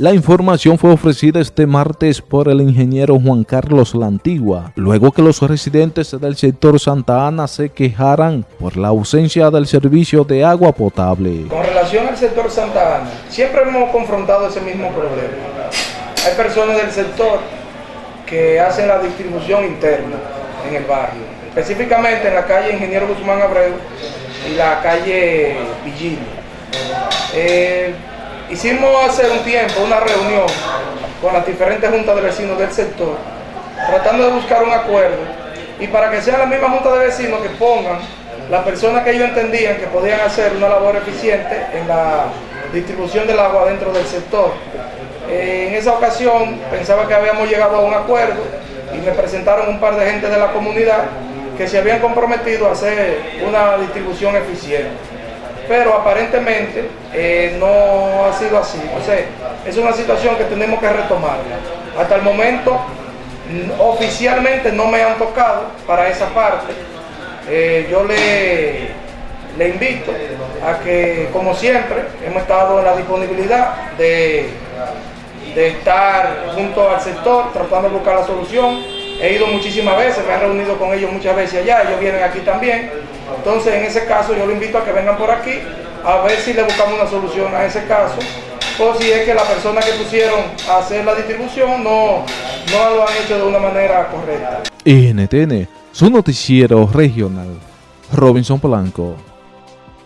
La información fue ofrecida este martes por el ingeniero Juan Carlos La Antigua, luego que los residentes del sector Santa Ana se quejaran por la ausencia del servicio de agua potable. Con relación al sector Santa Ana, siempre hemos confrontado ese mismo problema. Hay personas del sector que hacen la distribución interna en el barrio, específicamente en la calle Ingeniero Guzmán Abreu y la calle Villino. Eh, Hicimos hace un tiempo una reunión con las diferentes juntas de vecinos del sector, tratando de buscar un acuerdo y para que sean las mismas juntas de vecinos que pongan las personas que ellos entendían que podían hacer una labor eficiente en la distribución del agua dentro del sector. Eh, en esa ocasión pensaba que habíamos llegado a un acuerdo y me presentaron un par de gente de la comunidad que se habían comprometido a hacer una distribución eficiente pero aparentemente eh, no ha sido así. O sea, es una situación que tenemos que retomar. Hasta el momento, oficialmente no me han tocado para esa parte. Eh, yo le, invito a que, como siempre, hemos estado en la disponibilidad de estar junto al sector, tratando de buscar la solución. He ido muchísimas veces, me he reunido con ellos muchas veces allá, ellos vienen aquí también. Entonces, en ese caso, yo lo invito a que vengan por aquí a ver si le buscamos una solución a ese caso o si es que la persona que pusieron a hacer la distribución no, no lo han hecho de una manera correcta. NTN, su noticiero regional, Robinson Polanco.